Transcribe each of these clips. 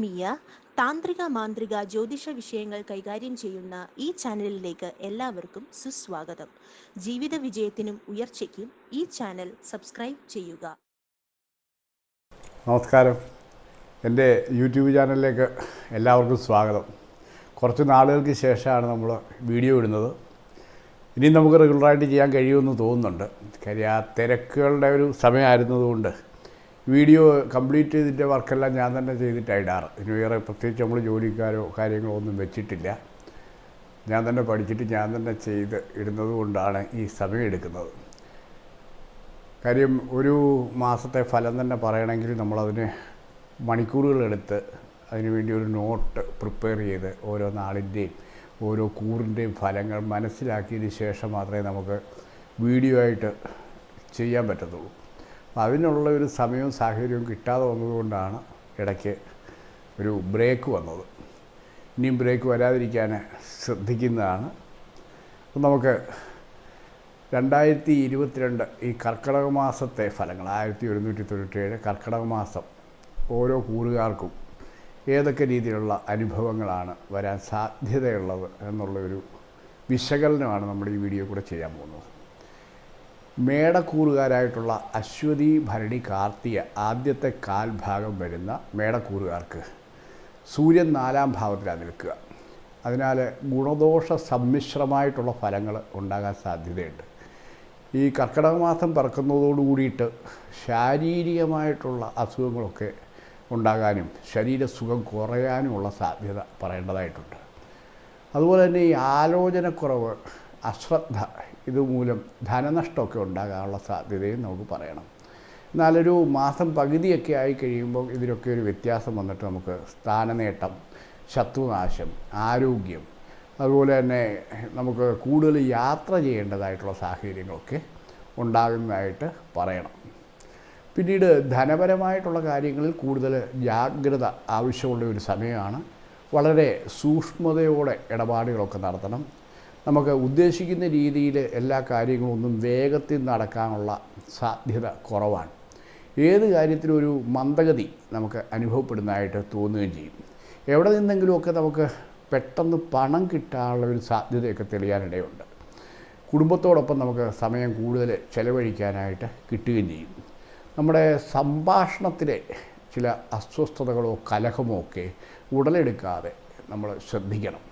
ആത്മീയ താന്ത്രിക മാന്ത്രിക ജ്യോതിഷ വിഷയങ്ങൾ കൈകാര്യം ചെയ്യുന്ന ഈ ചാനലിലേക്ക് എല്ലാവർക്കും സുസ്വാഗതം. ജീവിത വിജയത്തിനും ഉയർച്ചയ്ക്കും ഈ ചാനൽ സബ്സ്ക്രൈബ് ചെയ്യുക. നമസ്കാരം. എന്റെ യൂട്യൂബ് ചാനലിലേക്ക് എല്ലാവർക്കും സ്വാഗതം. കുറച്ച് നാളുകൾക്ക് ശേഷമാണ് നമ്മൾ വീഡിയോ ഇടുന്നത്. ഇനിയും നമുക്ക് റെഗുലറായിട്ട് ചെയ്യാൻ കഴിയുമെന്ന് തോന്നുന്നുണ്ട്. കാര്യം ആ തിരക്കുകളുടെ ഒരു സമയമായിരുന്നതുകൊണ്ട് വീഡിയോ കംപ്ലീറ്റ് ചെയ്തിട്ട് വർക്കെല്ലാം ഞാൻ തന്നെ ചെയ്തിട്ടാണ് ഇടാറ്. ഇനി വേറെ പ്രത്യേകിച്ച് നമ്മൾ ജോലിക്കാരോ കാര്യങ്ങളോ ഒന്നും വെച്ചിട്ടില്ല. ഞാൻ തന്നെ പഠിച്ചിട്ട് ഞാൻ തന്നെ ചെയ്ത് ഇടുന്നത് കൊണ്ടാണ് ഈ സമയം എടുക്കുന്നത്. കാര്യം ഒരു മാസത്തെ ഫലം തന്നെ പറയണമെങ്കിൽ നമ്മളതിന് മണിക്കൂറുകളെടുത്ത് അതിനുവേണ്ടി ഒരു നോട്ട് പ്രിപ്പയർ ചെയ്ത് ഓരോ നാളിന്റെയും ഓരോ കൂറിന്റെയും ഫലങ്ങൾ മനസ്സിലാക്കിയതിന് ശേഷം മാത്രമേ നമുക്ക് വീഡിയോ ആയിട്ട് ചെയ്യാൻ പറ്റത്തുള്ളൂ. അപ്പോൾ അതിനുള്ള ഒരു സമയവും സാഹചര്യവും കിട്ടാതെ വന്നതുകൊണ്ടാണ് ഇടയ്ക്ക് ഒരു ബ്രേക്ക് വന്നത്. ഇനിയും ബ്രേക്ക് വരാതിരിക്കാൻ ശ്രദ്ധിക്കുന്നതാണ്. അപ്പം നമുക്ക് രണ്ടായിരത്തി ഇരുപത്തിരണ്ട് ഈ കർക്കിടക മാസത്തെ ഫലങ്ങൾ ആയിരത്തി ഒരുന്നൂറ്റി തൊണ്ണൂറ്റേഴ് കർക്കിടക മാസം ഓരോ കൂറുകാർക്കും ഏതൊക്കെ രീതിയിലുള്ള അനുഭവങ്ങളാണ് വരാൻ സാധ്യതയുള്ളത് എന്നുള്ളൊരു വിശകലനമാണ് നമ്മൾ ഈ വീഡിയോ കൂടെ ചെയ്യാൻ പോകുന്നത്. മേടക്കൂറുകാരായിട്ടുള്ള അശ്വതി ഭരണി കാർത്തിക ആദ്യത്തെ കാൽഭാഗം വരുന്ന മേടക്കൂറുകാർക്ക് സൂര്യൻ നാലാം ഭാവത്തിലാണ് നിൽക്കുക. അതിനാൽ ഗുണദോഷ സമ്മിശ്രമായിട്ടുള്ള ഫലങ്ങൾ ഉണ്ടാകാൻ സാധ്യതയുണ്ട്. ഈ കർക്കിടക മാസം പിറക്കുന്നതോടു കൂടിയിട്ട് ശാരീരികമായിട്ടുള്ള അസുഖങ്ങളൊക്കെ ഉണ്ടാകാനും ശരീരസുഖം കുറയാനുമുള്ള സാധ്യത പറയേണ്ടതായിട്ടുണ്ട്. അതുപോലെ തന്നെ ഈ ആലോചനക്കുറവ് അശ്രദ്ധ ഇതുമൂലം ധനനഷ്ടമൊക്കെ ഉണ്ടാകാനുള്ള സാധ്യതയും നമുക്ക് പറയണം. എന്നാലൊരു മാസം പകുതിയൊക്കെ ആയി കഴിയുമ്പോൾ ഇതിലൊക്കെ ഒരു വ്യത്യാസം വന്നിട്ട് നമുക്ക് സ്ഥാനനേട്ടം ശത്രുനാശം ആരോഗ്യം അതുപോലെ തന്നെ നമുക്ക് കൂടുതൽ യാത്ര ചെയ്യേണ്ടതായിട്ടുള്ള സാഹചര്യങ്ങളൊക്കെ ഉണ്ടാകുന്നതായിട്ട് പറയണം. പിന്നീട് ധനപരമായിട്ടുള്ള കാര്യങ്ങളിൽ കൂടുതൽ ജാഗ്രത ആവശ്യമുള്ള ഒരു സമയമാണ്. വളരെ സൂക്ഷ്മതയോടെ ഇടപാടുകളൊക്കെ നടത്തണം. നമുക്ക് ഉദ്ദേശിക്കുന്ന രീതിയിൽ എല്ലാ കാര്യങ്ങളും ഒന്നും വേഗത്തിൽ നടക്കാനുള്ള സാധ്യത കുറവാണ്. ഏത് കാര്യത്തിലും ഒരു മന്ദഗതി നമുക്ക് അനുഭവപ്പെടുന്നതായിട്ട് തോന്നുകയും ചെയ്യും. എവിടെ നിന്നെങ്കിലുമൊക്കെ നമുക്ക് പെട്ടെന്ന് പണം കിട്ടാനുള്ള ഒരു സാധ്യതയൊക്കെ തെളിയാനിടയുണ്ട്. കുടുംബത്തോടൊപ്പം നമുക്ക് സമയം കൂടുതൽ ചെലവഴിക്കാനായിട്ട് കിട്ടുകയും ചെയ്യും. നമ്മുടെ സംഭാഷണത്തിലെ ചില അസ്വസ്ഥതകളോ കലഹമോ ഒക്കെ ഉടലെടുക്കാതെ നമ്മൾ ശ്രദ്ധിക്കണം.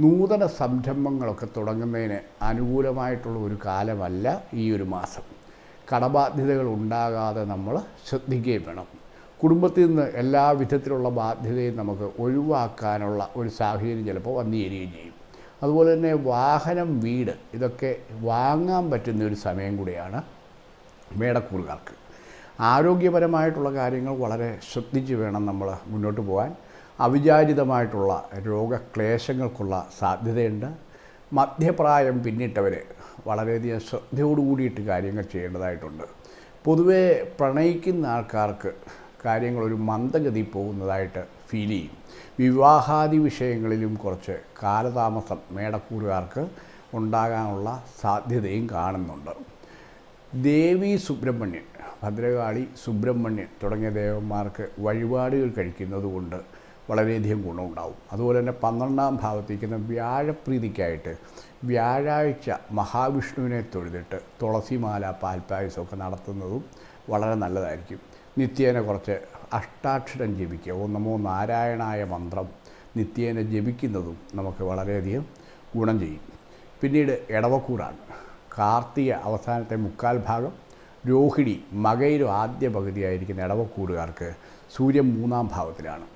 നൂതന സംരംഭങ്ങളൊക്കെ തുടങ്ങുന്നതിന് അനുകൂലമായിട്ടുള്ള ഒരു കാലമല്ല ഈ ഒരു മാസം. കടബാധ്യതകൾ ഉണ്ടാകാതെ നമ്മൾ ശ്രദ്ധിക്കുകയും വേണം. കുടുംബത്തിൽ നിന്ന് എല്ലാ വിധത്തിലുള്ള ബാധ്യതയും നമുക്ക് ഒഴിവാക്കാനുള്ള ഒരു സാഹചര്യം ചിലപ്പോൾ വന്നു ചേരുകയും ചെയ്യും. അതുപോലെ തന്നെ വാഹനം വീട് ഇതൊക്കെ വാങ്ങാൻ പറ്റുന്ന ഒരു സമയം കൂടിയാണ് മേടക്കൂറുകാർക്ക്. ആരോഗ്യപരമായിട്ടുള്ള കാര്യങ്ങൾ വളരെ ശ്രദ്ധിച്ച് വേണം നമ്മൾ മുന്നോട്ട് പോകാൻ. അവിചാരിതമായിട്ടുള്ള രോഗക്ലേശങ്ങൾക്കുള്ള സാധ്യതയുണ്ട്. മധ്യപ്രായം പിന്നിട്ടവർ വളരെയധികം ശ്രദ്ധയോടുകൂടിയിട്ട് കാര്യങ്ങൾ ചെയ്യേണ്ടതായിട്ടുണ്ട്. പൊതുവേ പ്രണയിക്കുന്ന ആൾക്കാർക്ക് കാര്യങ്ങൾ ഒരു മന്ദഗതി പോകുന്നതായിട്ട് ഫീൽ ചെയ്യും. വിവാഹാദി വിഷയങ്ങളിലും കുറച്ച് കാലതാമസം മേടക്കൂറുകാർക്ക് ഉണ്ടാകാനുള്ള സാധ്യതയും കാണുന്നുണ്ട്. ദേവി സുബ്രഹ്മണ്യൻ ഭദ്രകാളി സുബ്രഹ്മണ്യൻ തുടങ്ങിയ ദേവന്മാർക്ക് വഴിപാടുകൾ കഴിക്കുന്നത് കൊണ്ട് വളരെയധികം ഗുണമുണ്ടാവും. അതുപോലെ തന്നെ പന്ത്രണ്ടാം ഭാവത്തേക്കുന്ന വ്യാഴപ്രീതിക്കായിട്ട് വ്യാഴാഴ്ച മഹാവിഷ്ണുവിനെ തൊഴുതിട്ട് തുളസിമാല പാൽപ്പായസമൊക്കെ നടത്തുന്നതും വളരെ നല്ലതായിരിക്കും. നിത്യേന കുറച്ച് അഷ്ടാക്ഷരം ജപിക്കുക ഓ നമോ നാരായണായ മന്ത്രം നിത്യേന ജപിക്കുന്നതും നമുക്ക് വളരെയധികം ഗുണം ചെയ്യും. പിന്നീട് ഇടവക്കൂറാണ് കാർത്തിക അവസാനത്തെ മുക്കാൽ ഭാഗം രോഹിണി മകയിലും ആദ്യ പകുതിയായിരിക്കുന്ന ഇടവക്കൂറുകാർക്ക് സൂര്യൻ മൂന്നാം ഭാവത്തിലാണ്.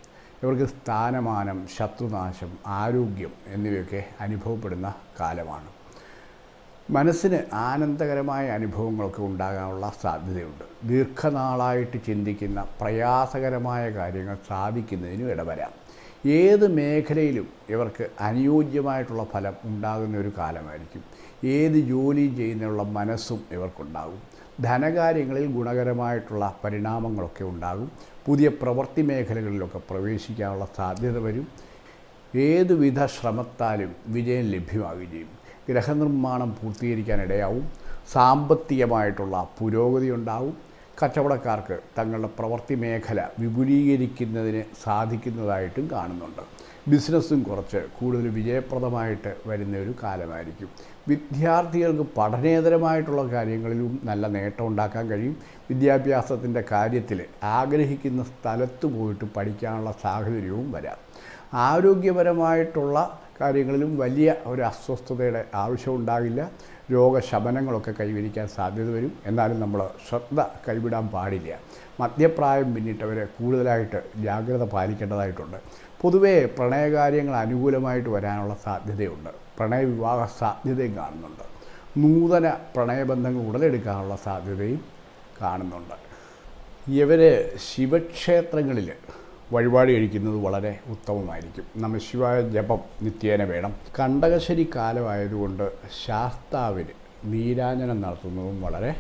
ഇവർക്ക് സ്ഥാനമാനം ശത്രുനാശം ആരോഗ്യം എന്നിവയൊക്കെ അനുഭവപ്പെടുന്ന കാലമാണ്. മനസ്സിന് ആനന്ദകരമായ അനുഭവങ്ങളൊക്കെ ഉണ്ടാകാനുള്ള സാധ്യതയുണ്ട്. ദീർഘനാളായിട്ട് ചിന്തിക്കുന്ന പ്രയാസകരമായ കാര്യങ്ങൾ സാധിക്കുന്നതിനും ഇടവരാം. ഏത് മേഖലയിലും ഇവർക്ക് അനുയോജ്യമായിട്ടുള്ള ഫലം ഉണ്ടാകുന്ന ഒരു കാലമായിരിക്കും. ഏത് ജോലിയും ചെയ്യുന്നതിനുള്ള മനസ്സും ഇവർക്കുണ്ടാകും. ധനകാര്യങ്ങളിൽ ഗുണകരമായിട്ടുള്ള പരിണാമങ്ങളൊക്കെ ഉണ്ടാകും. പുതിയ പ്രവൃത്തി മേഖലകളിലൊക്കെ പ്രവേശിക്കാനുള്ള സാധ്യത വരും. ഏതുവിധ ശ്രമത്താലും വിജയം ലഭ്യമാവുകയും ചെയ്യും ഗ്രഹനിർമ്മാണം പൂർത്തീകരിക്കാനിടയാവും സാമ്പത്തികമായിട്ടുള്ള പുരോഗതി ഉണ്ടാവും. കച്ചവടക്കാർക്ക് തങ്ങളുടെ പ്രവൃത്തി മേഖല വിപുലീകരിക്കുന്നതിന് സാധിക്കുന്നതായിട്ടും കാണുന്നുണ്ട്. ബിസിനസ്സും കുറച്ച് കൂടുതൽ വിജയപ്രദമായിട്ട് വരുന്ന ഒരു കാലമായിരിക്കും. വിദ്യാർത്ഥികൾക്ക് പഠനേതരമായിട്ടുള്ള കാര്യങ്ങളിലും നല്ല നേട്ടം ഉണ്ടാക്കാൻ കഴിയും. വിദ്യാഭ്യാസത്തിന്റെ കാര്യത്തിൽ ആഗ്രഹിക്കുന്ന സ്ഥലത്ത് പോയിട്ട് പഠിക്കാനുള്ള സാഹചര്യവും വരാം. ആരോഗ്യപരമായിട്ടുള്ള കാര്യങ്ങളിലും വലിയ ഒരു അസ്വസ്ഥതയുടെ ആവശ്യമുണ്ടാകില്ല രോഗശമനങ്ങളൊക്കെ കൈവരിക്കാൻ സാധ്യത വരും. എന്നാലും നമ്മൾ ശ്രദ്ധ കൈവിടാൻ പാടില്ല. മധ്യപ്രായം പിന്നിട്ടവർ കൂടുതലായിട്ട് ജാഗ്രത പാലിക്കേണ്ടതായിട്ടുണ്ട്. പൊതുവേ പ്രണയകാര്യങ്ങൾ അനുകൂലമായിട്ട് വരാനുള്ള സാധ്യതയുണ്ട്. പ്രണയവിവാഹ സാധ്യതയും കാണുന്നുണ്ട്. നൂതന പ്രണയബന്ധങ്ങൾ ഉടലെടുക്കാനുള്ള സാധ്യതയും കാണുന്നുണ്ട്. ഇവർ ശിവക്ഷേത്രങ്ങളിൽ വഴിപാട് കഴിക്കുന്നത് വളരെ ഉത്തമമായിരിക്കും. നമശിവായ ജപം നിത്യേന വേണം. കണ്ടകശ്ശേരി കാലമായതുകൊണ്ട് ശാസ്താവിന് നീരാഞ്ജനം നടത്തുന്നതും വളരെ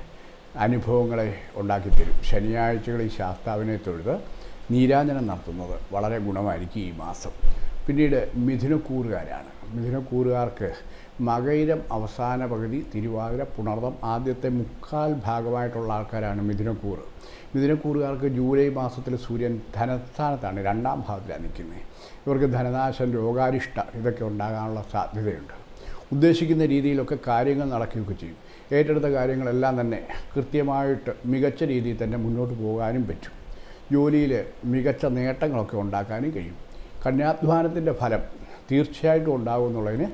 അനുഭവങ്ങളെ ഉണ്ടാക്കിത്തരും. ശനിയാഴ്ചകളിൽ ശാസ്താവിനെ തൊഴുത് നീരാഞ്ജനം നടത്തുന്നത് വളരെ ഗുണമായിരിക്കും ഈ മാസം. പിന്നീട് മിഥുനക്കൂറുകാരാണ് മിഥുനക്കൂറുകാർക്ക് മകയിരം അവസാന പകുതി തിരുവാതിര പുണർദം ആദ്യത്തെ മുക്കാൽ ഭാഗമായിട്ടുള്ള ആൾക്കാരാണ് മിഥുനക്കൂറ് മിഥുനക്കൂറുകാർക്ക് ജൂലൈ മാസത്തിൽ സൂര്യൻ ധനസ്ഥാനത്താണ് രണ്ടാം ഭാഗത്തിലാണ് നിൽക്കുന്നത്. ഇവർക്ക് ധനനാശം രോഗാരിഷ്ട ഇതൊക്കെ ഉണ്ടാകാനുള്ള സാധ്യതയുണ്ട്. ഉദ്ദേശിക്കുന്ന രീതിയിലൊക്കെ കാര്യങ്ങൾ നടക്കുകയൊക്കെ ചെയ്യും. ഏറ്റെടുത്ത കാര്യങ്ങളെല്ലാം തന്നെ കൃത്യമായിട്ട് മികച്ച രീതിയിൽ തന്നെ മുന്നോട്ട് പോകാനും പറ്റും. ജോലിയിൽ മികച്ച നേട്ടങ്ങളൊക്കെ ഉണ്ടാക്കാനും കഴിയും. കന്യാധ്വാനത്തിന്റെ ഫലം തീർച്ചയായിട്ടും ഉണ്ടാകുമെന്നുള്ളതിന്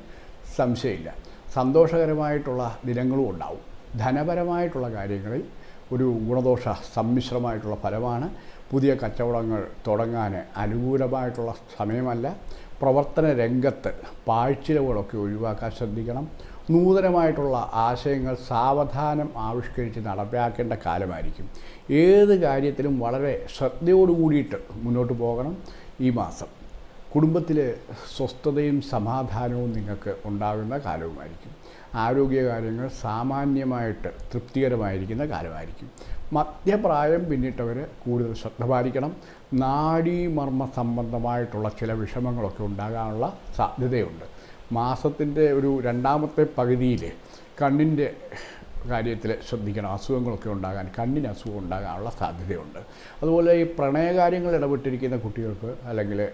സംശയമില്ല. സന്തോഷകരമായിട്ടുള്ള ദിനങ്ങളും ഉണ്ടാവും. ധനപരമായിട്ടുള്ള കാര്യങ്ങളിൽ ഒരു ഗുണദോഷ സമ്മിശ്രമായിട്ടുള്ള ഫലമാണ്. പുതിയ കച്ചവടങ്ങൾ തുടങ്ങാൻ അനുകൂലമായിട്ടുള്ള സമയമല്ല. പ്രവർത്തന രംഗത്ത് പാഴ്ചിലവുകളൊക്കെ ഒഴിവാക്കാൻ ശ്രദ്ധിക്കണം. നൂതനമായിട്ടുള്ള ആശയങ്ങൾ സാവധാനം ആവിഷ്കരിച്ച് നടപ്പാക്കേണ്ട കാലമായിരിക്കും. ഏത് കാര്യത്തിലും വളരെ ശ്രദ്ധയോടുകൂടിയിട്ട് മുന്നോട്ട് പോകണം ഈ മാസം. കുടുംബത്തിൽ സ്വസ്ഥതയും സമാധാനവും നിങ്ങൾക്ക് ഉണ്ടാകുന്ന കാലവുമായിരിക്കും. ആരോഗ്യകാര്യങ്ങൾ സാമാന്യമായിട്ട് തൃപ്തികരമായിരിക്കുന്ന കാലമായിരിക്കും. മധ്യപ്രായം പിന്നിട്ടവർ കൂടുതൽ ശ്രദ്ധ പാലിക്കണം. നാഡീമർമ്മ സംബന്ധമായിട്ടുള്ള ചില വിഷമങ്ങളൊക്കെ ഉണ്ടാകാനുള്ള സാധ്യതയുണ്ട്. മാസത്തിന്റെ ഒരു രണ്ടാമത്തെ പകുതിയിൽ കണ്ണിന്റെ കാര്യത്തിൽ ശ്രദ്ധിക്കണം. അസുഖങ്ങളൊക്കെ ഉണ്ടാകാൻ കണ്ണിന് അസുഖം ഉണ്ടാകാനുള്ള സാധ്യതയുണ്ട്. അതുപോലെ ഈ പ്രണയകാര്യങ്ങൾ ഇടപെട്ടിരിക്കുന്ന കുട്ടികൾക്ക് അല്ലെങ്കിൽ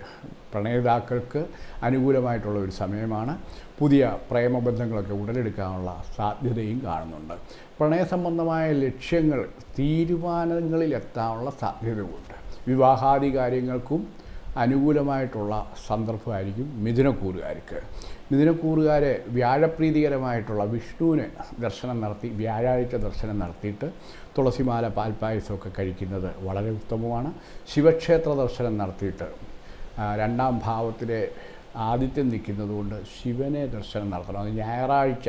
പ്രണയിതാക്കൾക്ക് അനുകൂലമായിട്ടുള്ള ഒരു സമയമാണ് പുതിയ പ്രേമബന്ധങ്ങളൊക്കെ ഉടലെടുക്കാനുള്ള സാധ്യതയും കാണുന്നുണ്ട്. പ്രണയ സംബന്ധമായ ലക്ഷ്യങ്ങൾ തീരുമാനങ്ങളിലെത്താനുള്ള സാധ്യതയുണ്ട് വിവാഹാദി കാര്യങ്ങൾക്കും അനുകൂലമായിട്ടുള്ള സന്ദർഭമായിരിക്കും മിഥുനക്കൂറുകാർക്ക്. മിഥുനക്കൂറുകാർ വ്യാഴപ്രീതികരമായിട്ടുള്ള വിഷ്ണുവിന് ദർശനം നടത്തി വ്യാഴാഴ്ച ദർശനം നടത്തിയിട്ട് തുളസിമാല പാൽപ്പായസമൊക്കെ കഴിക്കുന്നത് വളരെ ഉത്തമമാണ്. ശിവക്ഷേത്ര ദർശനം നടത്തിയിട്ട് രണ്ടാം ഭാവത്തിലെ ആദിത്യം നിൽക്കുന്നതുകൊണ്ട് ശിവനെ ദർശനം നടത്തണം. അത് ഞായറാഴ്ച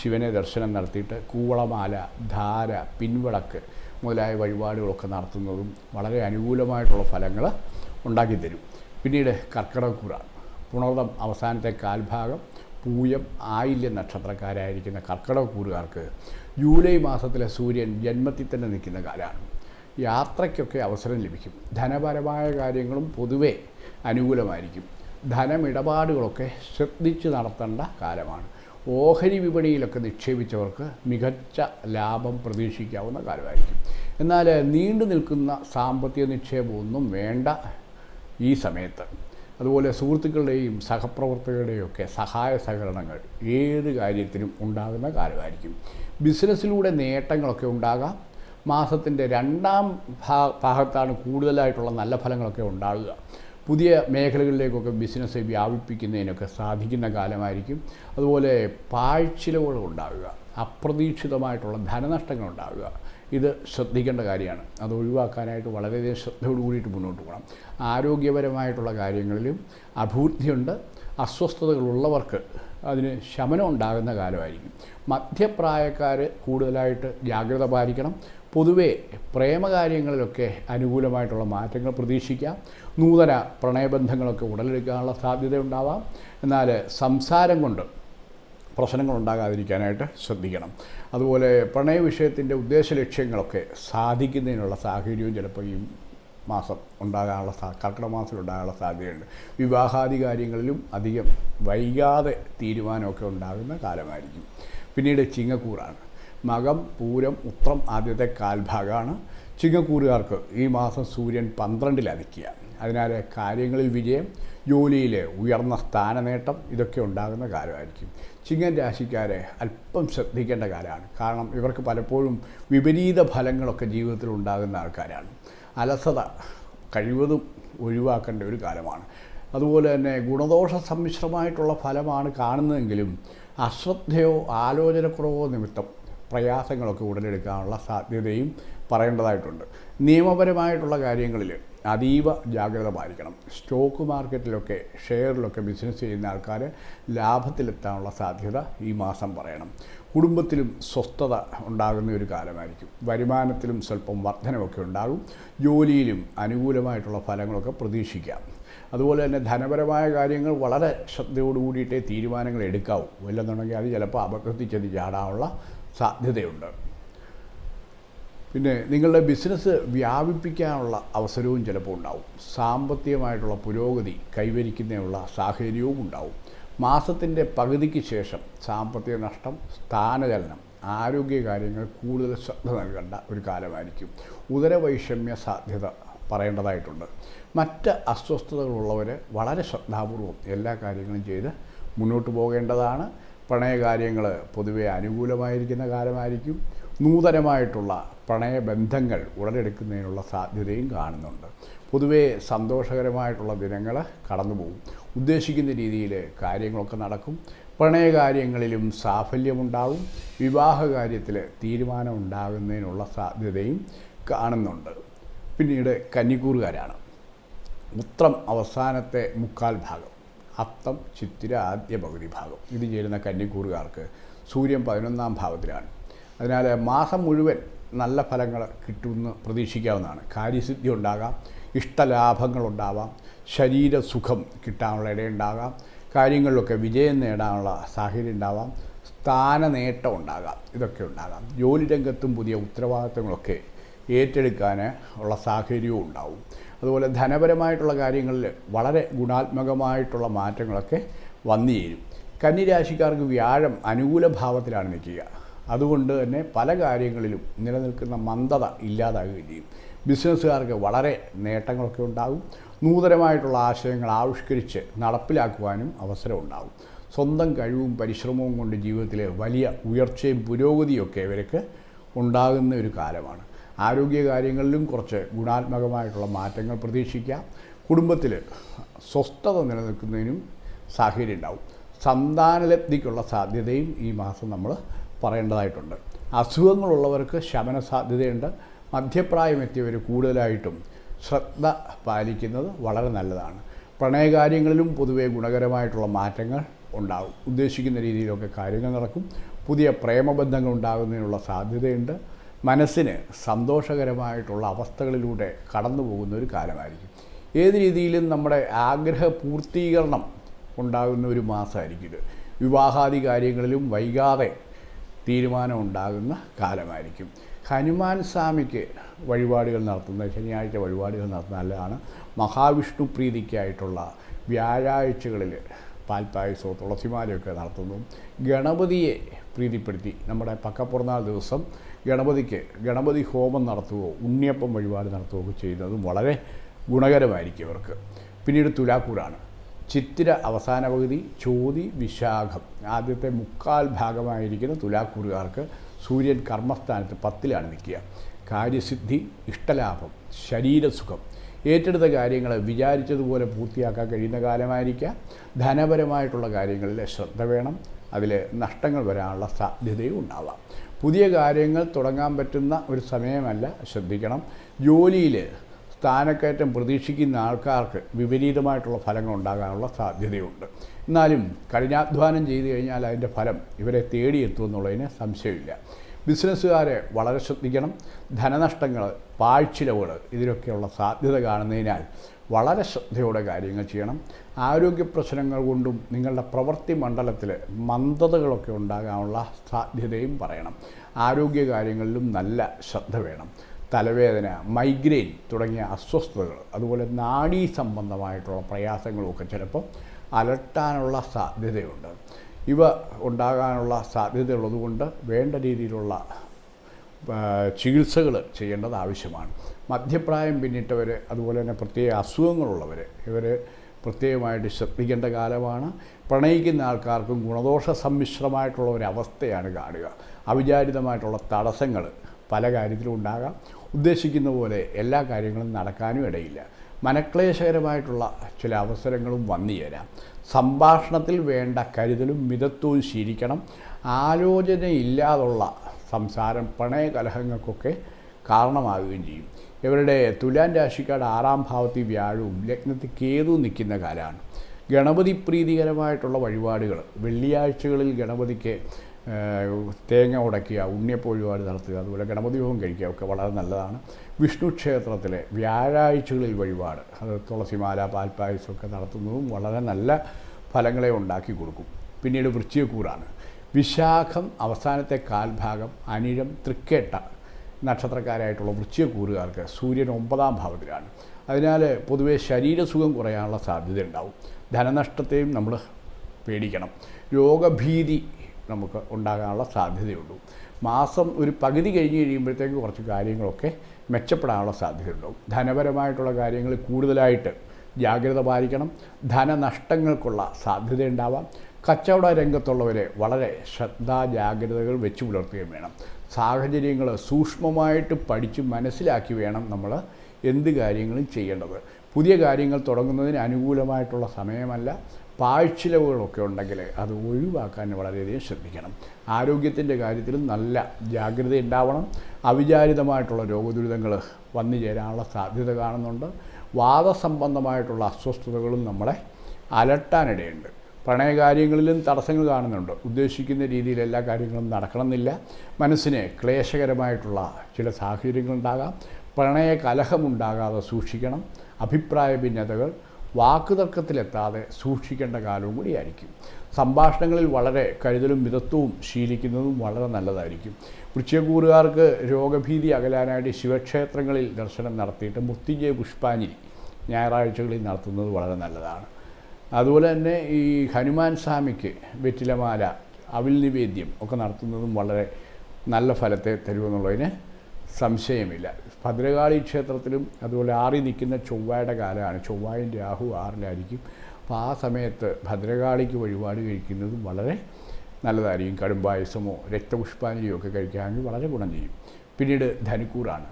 ശിവനെ ദർശനം നടത്തിയിട്ട് കൂവളമാല ധാര പിൻവിളക്ക് മുതലായ വഴിപാടുകളൊക്കെ നടത്തുന്നതും വളരെ അനുകൂലമായിട്ടുള്ള ഫലങ്ങൾ ഉണ്ടാക്കിത്തരും. പിന്നീട് കർക്കിടകക്കൂറാണ് പുണർദം അവസാനത്തെ കാൽഭാഗം പൂയം ആയില്യ നക്ഷത്രക്കാരായിരിക്കുന്ന കർക്കിടകക്കൂറുകാർക്ക് ജൂലൈ മാസത്തിലെ സൂര്യൻ ജന്മത്തിൽ തന്നെ നിൽക്കുന്ന കാലമാണ്. യാത്രയ്ക്കൊക്കെ അവസരം ലഭിക്കും. ധനപരമായ കാര്യങ്ങളും പൊതുവെ അനുകൂലമായിരിക്കും. ധനമിടപാടുകളൊക്കെ ശ്രദ്ധിച്ച് നടത്തേണ്ട കാലമാണ്. ഓഹരി വിപണിയിലൊക്കെ നിക്ഷേപിച്ചവർക്ക് മികച്ച ലാഭം പ്രതീക്ഷിക്കാവുന്ന കാലമായിരിക്കും. എന്നാൽ നീണ്ടു നിൽക്കുന്ന സാമ്പത്തിക നിക്ഷേപമൊന്നും വേണ്ട ഈ സമയത്ത്. അതുപോലെ സുഹൃത്തുക്കളുടെയും സഹപ്രവർത്തകരുടെയും ഒക്കെ സഹായ സഹകരണങ്ങൾ ഏത് കാര്യത്തിനും ഉണ്ടാകുന്ന കാലമായിരിക്കും ബിസിനസ്സിലൂടെ നേട്ടങ്ങളൊക്കെ ഉണ്ടാകാം. മാസത്തിന്റെ രണ്ടാം ഭാഗത്താണ് കൂടുതലായിട്ടുള്ള നല്ല ഫലങ്ങളൊക്കെ ഉണ്ടാകുക. പുതിയ മേഖലകളിലേക്കൊക്കെ ബിസിനസ് വ്യാപിപ്പിക്കുന്നതിനൊക്കെ സാധിക്കുന്ന കാലമായിരിക്കും. അതുപോലെ പാഴ്ചിലവുകൾ ഉണ്ടാകുക. അപ്രതീക്ഷിതമായിട്ടുള്ള ധനനഷ്ടങ്ങൾ ഉണ്ടാകുക. ഇത് ശ്രദ്ധിക്കേണ്ട കാര്യമാണ്. അത് ഒഴിവാക്കാനായിട്ട് വളരെയധികം ശ്രദ്ധയോട് കൂടിയിട്ട് മുന്നോട്ട് പോകണം. ആരോഗ്യപരമായിട്ടുള്ള കാര്യങ്ങളിലും അഭിവൃദ്ധിയുണ്ട്. അസ്വസ്ഥതകളുള്ളവർക്ക് അതിന് ശമനം ഉണ്ടാകുന്ന കാലമായിരിക്കും. മധ്യപ്രായക്കാർ കൂടുതലായിട്ട് ജാഗ്രത പാലിക്കണം. പൊതുവെ പ്രേമകാര്യങ്ങളിലൊക്കെ അനുകൂലമായിട്ടുള്ള മാറ്റങ്ങൾ പ്രതീക്ഷിക്കാം. നൂതന പ്രണയബന്ധങ്ങളൊക്കെ ഉടലെടുക്കാനുള്ള സാധ്യതയുണ്ടാവാം. എന്നാൽ സംസാരം കൊണ്ട് പ്രശ്നങ്ങൾ ഉണ്ടാകാതിരിക്കാനായിട്ട് ശ്രദ്ധിക്കണം. അതുപോലെ പ്രണയ വിഷയത്തിന്റെ ഉദ്ദേശ ലക്ഷ്യങ്ങളൊക്കെ സാധിക്കുന്നതിനുള്ള സാഹചര്യവും ചിലപ്പോൾ ഈ മാസം ഉണ്ടാകാനുള്ള സാ കർക്കിടക മാസത്തിൽ ഉണ്ടാകാനുള്ള സാധ്യതയുണ്ട്. വിവാഹാദി കാര്യങ്ങളിലും അധികം വൈകാതെ തീരുമാനമൊക്കെ ഉണ്ടാകുന്ന കാലമായിരിക്കും. പിന്നീട് ചിങ്ങക്കൂറാണ്. മകം പൂരം ഉത്രം ആദ്യത്തെ കാൽഭാഗമാണ്. ചിങ്ങക്കൂറുകാർക്ക് ഈ മാസം സൂര്യൻ പന്ത്രണ്ടിൽ അതിക്കുക അതിനാൽ കാര്യങ്ങളിൽ വിജയം ജോലിയിൽ ഉയർന്ന സ്ഥാനനേട്ടം ഇതൊക്കെ ഉണ്ടാകുന്ന കാലമായിരിക്കും. ചിങ്ങൻ രാശിക്കാരെ അല്പം ശ്രദ്ധിക്കേണ്ട കാലമാണ്. കാരണം ഇവർക്ക് പലപ്പോഴും വിപരീത ഫലങ്ങളൊക്കെ ജീവിതത്തിൽ ഉണ്ടാകുന്ന ആൾക്കാരാണ്. അലസത കഴിവതും ഒഴിവാക്കേണ്ട ഒരു കാലമാണ്. അതുപോലെ തന്നെ ഗുണദോഷ സമ്മിശ്രമായിട്ടുള്ള ഫലമാണ് കാണുന്നതെങ്കിലും അശ്രദ്ധയോ ആലോചനക്കുറവോ നിമിത്തം പ്രയാസങ്ങളൊക്കെ ഉടലെടുക്കാനുള്ള സാധ്യതയും പറയേണ്ടതായിട്ടുണ്ട്. നിയമപരമായിട്ടുള്ള കാര്യങ്ങളിൽ അതീവ ജാഗ്രത പാലിക്കണം സ്റ്റോക്ക് മാർക്കറ്റിലൊക്കെ ഷെയറിലൊക്കെ ബിസിനസ് ചെയ്യുന്ന ആൾക്കാർ ലാഭത്തിലെത്താനുള്ള സാധ്യത ഈ മാസം പറയണം. കുടുംബത്തിലും സ്വസ്ഥത ഉണ്ടാകുന്ന ഒരു കാലമായിരിക്കും. വരുമാനത്തിലും സ്വല്പം വർധനമൊക്കെ ഉണ്ടാകും. ജോലിയിലും അനുകൂലമായിട്ടുള്ള ഫലങ്ങളൊക്കെ പ്രതീക്ഷിക്കാം. അതുപോലെ തന്നെ ധനപരമായ കാര്യങ്ങൾ വളരെ ശ്രദ്ധയോടുകൂടിയിട്ടേ തീരുമാനങ്ങൾ എടുക്കാവൂ. ഇല്ലെന്നുണ്ടെങ്കിൽ അത് ചിലപ്പോൾ ചെന്ന് ചാടാനുള്ള സാധ്യതയുണ്ട്. പിന്നെ നിങ്ങളുടെ ബിസിനസ് വ്യാപിപ്പിക്കാനുള്ള അവസരവും ചിലപ്പോൾ ഉണ്ടാവും. സാമ്പത്തികമായിട്ടുള്ള പുരോഗതി കൈവരിക്കുന്നതിനുള്ള സാഹചര്യവും ഉണ്ടാവും. മാസത്തിന്റെ പകുതിക്ക് ശേഷം സാമ്പത്തിക നഷ്ടം സ്ഥാനചലനം ആരോഗ്യകാര്യങ്ങൾ കൂടുതൽ ശ്രദ്ധ നൽകേണ്ട ഒരു കാലമായിരിക്കും. ഉദരവൈഷമ്യ സാധ്യത പറയേണ്ടതായിട്ടുണ്ട്. മറ്റ് അസ്വസ്ഥതകളുള്ളവർ വളരെ ശ്രദ്ധാപൂർവം എല്ലാ കാര്യങ്ങളും ചെയ്ത് മുന്നോട്ട് പോകേണ്ടതാണ്. പ്രണയകാര്യങ്ങൾ പൊതുവെ അനുകൂലമായിരിക്കുന്ന കാലമായിരിക്കും. നൂതനമായിട്ടുള്ള പ്രണയബന്ധങ്ങൾ ഉടലെടുക്കുന്നതിനുള്ള സാധ്യതയും കാണുന്നുണ്ട്. പൊതുവേ സന്തോഷകരമായിട്ടുള്ള ദിനങ്ങൾ കടന്നുപോകും. ഉദ്ദേശിക്കുന്ന രീതിയിൽ കാര്യങ്ങളൊക്കെ നടക്കും. പ്രണയകാര്യങ്ങളിലും സാഫല്യമുണ്ടാകും വിവാഹകാര്യത്തിൽ തീരുമാനം ഉണ്ടാകുന്നതിനുള്ള സാധ്യതയും കാണുന്നുണ്ട്. പിന്നീട് കന്നിക്കൂറുകാരാണ്. ഉത്രം അവസാനത്തെ മുക്കാൽ ഭാഗം അത്തം ചിത്തിര ആദ്യ പകുതി ഭാഗം. ഇത് ചേരുന്ന കന്നിക്കൂറുകാർക്ക് സൂര്യൻ പതിനൊന്നാം ഭാവത്തിലാണ്. അതിനാൽ മാസം മുഴുവൻ നല്ല ഫലങ്ങൾ കിട്ടുമെന്ന് പ്രതീക്ഷിക്കാവുന്നതാണ്. കാര്യസിദ്ധി ഉണ്ടാകാം ഇഷ്ടലാഭങ്ങളുണ്ടാവാം ശരീരസുഖം കിട്ടാനുള്ള ഇടയുണ്ടാകാം കാര്യങ്ങളിലൊക്കെ വിജയം നേടാനുള്ള സാഹചര്യം ഉണ്ടാവാം സ്ഥാനനേട്ടം ഉണ്ടാകാം ഇതൊക്കെ ഉണ്ടാകാം. ജോലി രംഗത്തും പുതിയ ഉത്തരവാദിത്തങ്ങളൊക്കെ ഏറ്റെടുക്കാൻ ഉള്ള സാഹചര്യവും ഉണ്ടാവും. അതുപോലെ ധനപരമായിട്ടുള്ള കാര്യങ്ങളിൽ വളരെ ഗുണാത്മകമായിട്ടുള്ള മാറ്റങ്ങളൊക്കെ വന്നു ചേരും. കന്നിരാശിക്കാർക്ക് വ്യാഴം അനുകൂല ഭാവത്തിലാണ് നിൽക്കുക. അതുകൊണ്ട് തന്നെ പല കാര്യങ്ങളിലും നിലനിൽക്കുന്ന മന്ദത ഇല്ലാതാകുകയും ചെയ്യും. ബിസിനസ്സുകാർക്ക് വളരെ നേട്ടങ്ങളൊക്കെ ഉണ്ടാകും. നൂതനമായിട്ടുള്ള ആശയങ്ങൾ ആവിഷ്കരിച്ച് നടപ്പിലാക്കുവാനും അവസരമുണ്ടാകും സ്വന്തം കഴിവും പരിശ്രമവും കൊണ്ട് ജീവിതത്തിലെ വലിയ ഉയർച്ചയും പുരോഗതിയൊക്കെ ഇവർക്ക് ഉണ്ടാകുന്ന ഒരു കാലമാണ്. ആരോഗ്യ കാര്യങ്ങളിലും കുറച്ച് ഗുണാത്മകമായിട്ടുള്ള മാറ്റങ്ങൾ പ്രതീക്ഷിക്കാം കുടുംബത്തിൽ സ്വസ്ഥത നിലനിൽക്കുന്നതിനും സാഹചര്യം ഉണ്ടാവും സന്താനലബ്ധിക്കുള്ള സാധ്യതയും ഈ മാസം നമ്മൾ പറയേണ്ടതായിട്ടുണ്ട്. അസുഖങ്ങളുള്ളവർക്ക് ശമന സാധ്യതയുണ്ട് മധ്യപ്രായമെത്തിയവർ കൂടുതലായിട്ടും ശ്രദ്ധ പാലിക്കുന്നത് വളരെ നല്ലതാണ്. പ്രണയകാര്യങ്ങളിലും പൊതുവേ ഗുണകരമായിട്ടുള്ള മാറ്റങ്ങൾ ഉണ്ടാകും. ഉദ്ദേശിക്കുന്ന രീതിയിലൊക്കെ കാര്യങ്ങൾ നടക്കും. പുതിയ പ്രേമബന്ധങ്ങൾ ഉണ്ടാകുന്നതിനുള്ള സാധ്യതയുണ്ട്. മനസ്സിന് സന്തോഷകരമായിട്ടുള്ള അവസ്ഥകളിലൂടെ കടന്നു പോകുന്ന ഒരു കാലമായിരിക്കും. ഏത് രീതിയിലും നമ്മുടെ ആഗ്രഹ പൂർത്തീകരണം ഉണ്ടാകുന്ന ഒരു മാസമായിരിക്കും ഇത്. വിവാഹാദി കാര്യങ്ങളിലും വൈകാതെ തീരുമാനം ഉണ്ടാകുന്ന കാലമായിരിക്കും. ഹനുമാൻ സ്വാമിക്ക് വഴിപാടുകൾ നടത്തുന്ന ശനിയാഴ്ച വഴിപാടുകൾ നടത്തുന്ന നല്ലതാണ്. മഹാവിഷ്ണു പ്രീതിക്കായിട്ടുള്ള വ്യാഴാഴ്ചകളിൽ പാൽപ്പായസവും തുളസിമാലയൊക്കെ നടത്തുന്നു. ഗണപതിയെ പ്രീതിപ്പെടുത്തി നമ്മുടെ പക്കപ്പുറന്നാൾ ദിവസം ഗണപതിക്ക് ഗണപതി ഹോമം നടത്തുകയോ ഉണ്ണിയപ്പം വഴിപാട് നടത്തുകയോ ചെയ്യുന്നതും വളരെ ഗുണകരമായിരിക്കും അവർക്ക് പിന്നീട് തുലാക്കൂറാണ് ചിത്തിര അവസാന പകുതി ചോതി വിശാഖം. ആദ്യത്തെ മുക്കാൽ ഭാഗമായിരിക്കുന്ന തുലാക്കൂറുകാർക്ക് സൂര്യൻ കർമ്മസ്ഥാനത്ത് പത്തിലാണ് നിൽക്കുക. കാര്യസിദ്ധി ഇഷ്ടലാഭം ശരീരസുഖം. ഏറ്റെടുത്ത കാര്യങ്ങൾ വിചാരിച്ചതുപോലെ പൂർത്തിയാക്കാൻ കഴിയുന്ന കാലമായിരിക്കാം. ധനപരമായിട്ടുള്ള കാര്യങ്ങളിൽ ശ്രദ്ധ വേണം. അതിൽ നഷ്ടങ്ങൾ വരാനുള്ള സാധ്യതയും ഉണ്ടാവാം. പുതിയ കാര്യങ്ങൾ തുടങ്ങാൻ പറ്റുന്ന ഒരു സമയമല്ല. ശ്രദ്ധിക്കണം. ജോലിയിൽ സ്ഥാനക്കയറ്റം പ്രതീക്ഷിക്കുന്ന ആൾക്കാർക്ക് വിപരീതമായിട്ടുള്ള ഫലങ്ങൾ ഉണ്ടാകാനുള്ള സാധ്യതയുണ്ട്. എന്നാലും കഠിനാധ്വാനം ചെയ്തു കഴിഞ്ഞാൽ അതിന്റെ ഫലം ഇവരെ തേടിയെത്തുമെന്നുള്ളതിന് സംശയമില്ല. ബിസിനസ്സുകാരെ വളരെ ശ്രദ്ധിക്കണം. ധനനഷ്ടങ്ങൾ പാഴ്ചിലവുകൾ ഇതിലൊക്കെയുള്ള സാധ്യത കാണുന്നതിനാൽ വളരെ ശ്രദ്ധയോടെ കാര്യങ്ങൾ ചെയ്യണം. ആരോഗ്യ പ്രശ്നങ്ങൾ കൊണ്ടും നിങ്ങളുടെ പ്രവൃത്തി മണ്ഡലത്തിൽ മന്ദതകളൊക്കെ ഉണ്ടാകാനുള്ള സാധ്യതയും പറയണം. ആരോഗ്യ കാര്യങ്ങളിലും നല്ല ശ്രദ്ധ വേണം. തലവേദന മൈഗ്രെയിൻ തുടങ്ങിയ അസ്വസ്ഥതകൾ അതുപോലെ നാഡീ സംബന്ധമായിട്ടുള്ള പ്രയാസങ്ങളുമൊക്കെ ചിലപ്പോൾ അലട്ടാനുള്ള സാധ്യതയുണ്ട്. ഇവ ഉണ്ടാകാനുള്ള സാധ്യതയുള്ളതുകൊണ്ട് വേണ്ട രീതിയിലുള്ള ചികിത്സകൾ ചെയ്യേണ്ടത് ആവശ്യമാണ്. മധ്യപ്രായം പിന്നിട്ടവർ അതുപോലെ തന്നെ പ്രത്യേക അസുഖങ്ങളുള്ളവർ ഇവർ പ്രത്യേകമായിട്ട് ശ്രദ്ധിക്കേണ്ട കാലമാണ്. പ്രണയിക്കുന്ന ആൾക്കാർക്കും ഗുണദോഷ സമ്മിശ്രമായിട്ടുള്ള ഒരു അവസ്ഥയാണ് കാണുക. അവിചാരിതമായിട്ടുള്ള തടസ്സങ്ങൾ പല കാര്യത്തിലും ഉണ്ടാകാം. ഉദ്ദേശിക്കുന്ന പോലെ എല്ലാ കാര്യങ്ങളും നടക്കാനും ഇടയില്ല. മനക്ലേശകരമായിട്ടുള്ള ചില അവസരങ്ങളും വന്നു ചേരാം. സംഭാഷണത്തിൽ വേണ്ട കരുതലും മിതത്വവും ശീലിക്കണം. ആലോചനയില്ലാതുള്ള സംസാരം പ്രണയകലഹങ്ങൾക്കൊക്കെ കാരണമാവുകയും ചെയ്യും. ഇവരുടെ തുലാൻ രാശിക്കാട് ആറാം ഭാവത്തിൽ വ്യാഴവും ലഗ്നത്തിൽ കേതു നിൽക്കുന്ന കാലമാണ്. ഗണപതി പ്രീതികരമായിട്ടുള്ള വഴിപാടുകൾ. വെള്ളിയാഴ്ചകളിൽ ഗണപതിക്ക് തേങ്ങ ഉടയ്ക്കുക ഉണ്ണിയപ്പ വഴിപാട് നടത്തുക അതുപോലെ ഗണപതി ഹോമം കഴിക്കുക ഒക്കെ വളരെ നല്ലതാണ്. വിഷ്ണു ക്ഷേത്രത്തിലെ വ്യാഴാഴ്ചകളിൽ വഴിപാട് അത് തുളസിമാല പാൽപ്പായസമൊക്കെ നടത്തുന്നതും വളരെ നല്ല ഫലങ്ങളെ ഉണ്ടാക്കി കൊടുക്കും. പിന്നീട് വൃശ്ചികക്കൂറാണ്. വിശാഖം അവസാനത്തെ കാൽഭാഗം അനിഴം തൃക്കേട്ട നക്ഷത്രക്കാരായിട്ടുള്ള വൃശ്ചികക്കൂറുകാർക്ക് സൂര്യൻ ഒമ്പതാം ഭാവത്തിലാണ്. അതിനാൽ പൊതുവേ ശരീരസുഖം കുറയാനുള്ള സാധ്യത ഉണ്ടാവും ധനനഷ്ടത്തെയും നമ്മൾ പേടിക്കണം. രോഗഭീതി നമുക്ക് ഉണ്ടാകാനുള്ള സാധ്യതയുള്ളൂ. മാസം ഒരു പകുതി കഴിഞ്ഞ് കഴിയുമ്പോഴത്തേക്ക് കുറച്ച് കാര്യങ്ങളൊക്കെ മെച്ചപ്പെടാനുള്ള സാധ്യതയുണ്ടാവും. ധനപരമായിട്ടുള്ള കാര്യങ്ങൾ കൂടുതലായിട്ട് ജാഗ്രത പാലിക്കണം. ധനനഷ്ടങ്ങൾക്കുള്ള സാധ്യതയുണ്ടാവാം. കച്ചവട രംഗത്തുള്ളവരെ വളരെ ശ്രദ്ധാ ജാഗ്രതകൾ വെച്ച് പുലർത്തുകയും വേണം. സാഹചര്യങ്ങൾ സൂക്ഷ്മമായിട്ട് പഠിച്ച് മനസ്സിലാക്കി വേണം നമ്മൾ എന്ത് കാര്യങ്ങളും ചെയ്യേണ്ടത്. പുതിയ കാര്യങ്ങൾ തുടങ്ങുന്നതിന് അനുകൂലമായിട്ടുള്ള സമയമല്ല. പാഴ്ചിലവുകളൊക്കെ ഉണ്ടെങ്കിൽ അത് ഒഴിവാക്കാൻ വളരെയധികം ശ്രദ്ധിക്കണം. ആരോഗ്യത്തിന്റെ കാര്യത്തിലും നല്ല ജാഗ്രത ഉണ്ടാവണം. അവിചാരിതമായിട്ടുള്ള രോഗദുരിതങ്ങൾ വന്നു ചേരാനുള്ള സാധ്യത കാണുന്നുണ്ട്. വാദസംബന്ധമായിട്ടുള്ള അസ്വസ്ഥതകളും നമ്മളെ അലട്ടാനിടയുണ്ട്. പ്രണയകാര്യങ്ങളിലും തടസ്സങ്ങൾ കാണുന്നുണ്ട്. ഉദ്ദേശിക്കുന്ന രീതിയിൽ എല്ലാ കാര്യങ്ങളും നടക്കണമെന്നില്ല. മനസ്സിന് ക്ലേശകരമായിട്ടുള്ള ചില സാഹചര്യങ്ങളുണ്ടാകാം. പ്രണയ കലഹമുണ്ടാകാതെ സൂക്ഷിക്കണം. അഭിപ്രായ ഭിന്നതകൾ വാക്കുതർക്കത്തിലെത്താതെ സൂക്ഷിക്കേണ്ട കാലവും കൂടിയായിരിക്കും. സംഭാഷണങ്ങളിൽ വളരെ കരുതലും മിതത്വവും ശീലിക്കുന്നതും വളരെ നല്ലതായിരിക്കും. വൃശ്ചികക്കൂറുകാർക്ക് രോഗഭീതി അകലാനായിട്ട് ശിവക്ഷേത്രങ്ങളിൽ ദർശനം നടത്തിയിട്ട് മുത്തിഞ്ചയ പുഷ്പാഞ്ജലി ഞായറാഴ്ചകളിൽ നടത്തുന്നത് വളരെ നല്ലതാണ്. അതുപോലെ തന്നെ ഈ ഹനുമാൻ സ്വാമിക്ക് വെറ്റിലമാല അവിൽ നിവേദ്യം ഒക്കെ നടത്തുന്നതും വളരെ നല്ല ഫലത്തെ തരുമെന്നുള്ളതിന് സംശയമില്ല. ഭദ്രകാളി ക്ഷേത്രത്തിലും അതുപോലെ ആറി നിൽക്കുന്ന ചൊവ്വയുടെ കാലമാണ്. ചൊവ്വായും രാഹു ആറിലായിരിക്കും. അപ്പോൾ ആ സമയത്ത് ഭദ്രകാളിക്ക് വഴിപാട് കഴിക്കുന്നതും വളരെ നല്ലതായിരിക്കും. കടുംപായസമോ രക്തപുഷ്പാഞ്ജലിയോ ഒക്കെ കഴിക്കുകയാണെങ്കിൽ വളരെ ഗുണം ചെയ്യും. പിന്നീട് ധനുക്കൂറാണ്.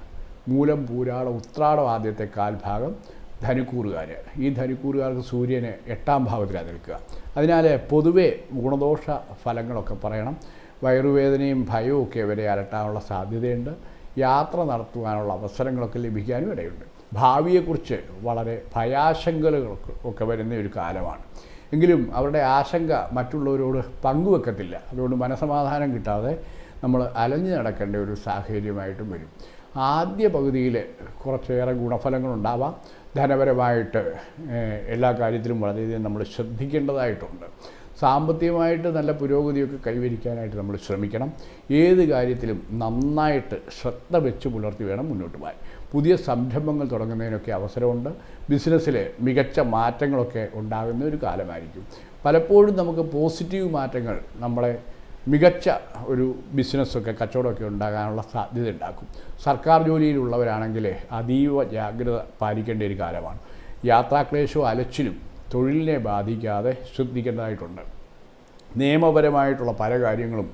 മൂലം പൂരാള ഉത്രാടം ആദ്യത്തെ കാൽഭാഗം ധനുക്കൂറുകാർ ഈ ധനുക്കൂറുകാർക്ക് സൂര്യനെ എട്ടാം ഭാവത്തിലാണ് നിൽക്കുക. അതിനാൽ പൊതുവെ ഗുണദോഷ ഫലങ്ങളൊക്കെ പറയണം. വയറുവേദനയും ഭയവും ഒക്കെ ഇവരെ അലട്ടാനുള്ള സാധ്യതയുണ്ട്. യാത്ര നടത്തുവാനുള്ള അവസരങ്ങളൊക്കെ ലഭിക്കാനും ഇടയുണ്ട്. ഭാവിയെക്കുറിച്ച് വളരെ ഭയാശങ്കകളൊക്കെ ഒക്കെ വരുന്ന ഒരു കാലമാണ്. എങ്കിലും അവരുടെ ആശങ്ക മറ്റുള്ളവരോട് പങ്കുവെക്കത്തില്ല. അതുകൊണ്ട് മനസമാധാനം കിട്ടാതെ നമ്മൾ അലഞ്ഞു നടക്കേണ്ട ഒരു സാഹചര്യമായിട്ടും വരും. ആദ്യ പകുതിയിൽ കുറച്ചേറെ ഗുണഫലങ്ങളുണ്ടാവാം. ധനപരമായിട്ട് എല്ലാ കാര്യത്തിലും വളരെയധികം നമ്മൾ ശ്രദ്ധിക്കേണ്ടതായിട്ടുണ്ട്. സാമ്പത്തികമായിട്ട് നല്ല പുരോഗതിയൊക്കെ കൈവരിക്കാനായിട്ട് നമ്മൾ ശ്രമിക്കണം. ഏത് കാര്യത്തിലും നന്നായിട്ട് ശ്രദ്ധ വെച്ച് പുലർത്തി വേണം മുന്നോട്ട് പോകാൻ. പുതിയ സംരംഭങ്ങൾ തുടങ്ങുന്നതിനൊക്കെ അവസരമുണ്ട്. ബിസിനസ്സിൽ മികച്ച മാറ്റങ്ങളൊക്കെ ഉണ്ടാകുന്ന ഒരു കാലമായിരിക്കും. പലപ്പോഴും നമുക്ക് പോസിറ്റീവ് മാറ്റങ്ങൾ നമ്മളെ മികച്ച ഒരു ബിസിനസ്സൊക്കെ കച്ചവടമൊക്കെ ഉണ്ടാകാനുള്ള സാധ്യത ഉണ്ടാക്കും. സർക്കാർ ജോലിയിലുള്ളവരാണെങ്കിൽ അതീവ ജാഗ്രത പാലിക്കേണ്ട ഒരു കാലമാണ്. യാത്രാക്ലേശവും അലച്ചിലും തൊഴിലിനെ ബാധിക്കാതെ ശ്രദ്ധിക്കേണ്ടതായിട്ടുണ്ട് നിയമപരമായിട്ടുള്ള പല കാര്യങ്ങളും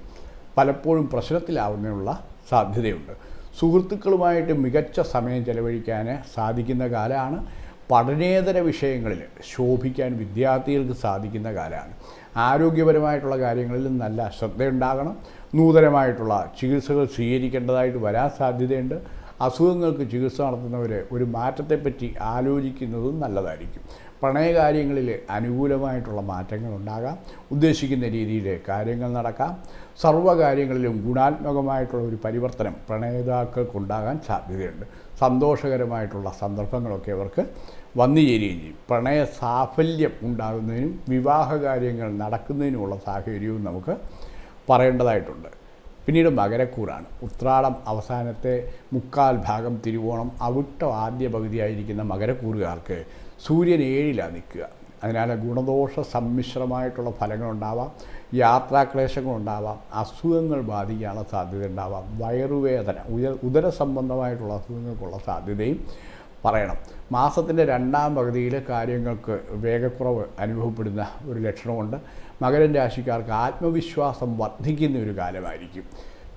പലപ്പോഴും പ്രശ്നത്തിലാവുന്നതിനുള്ള സാധ്യതയുണ്ട്. സുഹൃത്തുക്കളുമായിട്ട് മികച്ച സമയം ചെലവഴിക്കാൻ സാധിക്കുന്ന കാലമാണ് പഠനേതര വിഷയങ്ങളിൽ ശോഭിക്കാൻ വിദ്യാർത്ഥികൾക്ക് സാധിക്കുന്ന കാലമാണ് ആരോഗ്യപരമായിട്ടുള്ള കാര്യങ്ങളിൽ നല്ല ശ്രദ്ധയുണ്ടാകണം. നൂതനമായിട്ടുള്ള ചികിത്സകൾ സ്വീകരിക്കേണ്ടതായിട്ട് വരാൻ സാധ്യതയുണ്ട്. അസുഖങ്ങൾക്ക് ചികിത്സ നടത്തുന്നവർ ഒരു മാറ്റത്തെപ്പറ്റി ആലോചിക്കുന്നതും നല്ലതായിരിക്കും. പ്രണയകാര്യങ്ങളിൽ അനുകൂലമായിട്ടുള്ള മാറ്റങ്ങൾ ഉണ്ടാകാം. ഉദ്ദേശിക്കുന്ന രീതിയിൽ കാര്യങ്ങൾ നടക്കാം. സർവകാര്യങ്ങളിലും ഗുണാത്മകമായിട്ടുള്ള ഒരു പരിവർത്തനം പ്രണയതാക്കൾക്കുണ്ടാകാൻ സാധ്യതയുണ്ട്. സന്തോഷകരമായിട്ടുള്ള സന്ദർഭങ്ങളൊക്കെ അവർക്ക് വന്നു ചേരുകയും ചെയ്യും. പ്രണയ സാഫല്യം ഉണ്ടാകുന്നതിനും വിവാഹ കാര്യങ്ങൾ നടക്കുന്നതിനുമുള്ള സാഹചര്യവും നമുക്ക് പറയേണ്ടതായിട്ടുണ്ട്. പിന്നീട് മകരക്കൂറാണ്. ഉത്രാടം അവസാനത്തെ മുക്കാൽ ഭാഗം തിരുവോണം അവിട്ട ആദ്യ പകുതിയായിരിക്കുന്ന മകരക്കൂറുകാർക്ക് സൂര്യൻ ഏഴിലാണ് നിൽക്കുക. അതിനാൽ ഗുണദോഷ സമ്മിശ്രമായിട്ടുള്ള ഫലങ്ങളുണ്ടാവാം യാത്രാക്ലേശങ്ങളുണ്ടാവാം അസുഖങ്ങൾ ബാധിക്കാനുള്ള സാധ്യത ഉണ്ടാവാം വയറുവേദന ഉയ ഉദര സംബന്ധമായിട്ടുള്ള അസുഖങ്ങൾക്കുള്ള സാധ്യതയും പറയണം. മാസത്തിന്റെ രണ്ടാം പകുതിയിൽ കാര്യങ്ങൾക്ക് വേഗക്കുറവ് അനുഭവപ്പെടുന്ന ഒരു ലക്ഷണമുണ്ട്. മകരൻ രാശിക്കാർക്ക് ആത്മവിശ്വാസം വർദ്ധിക്കുന്ന ഒരു കാലമായിരിക്കും.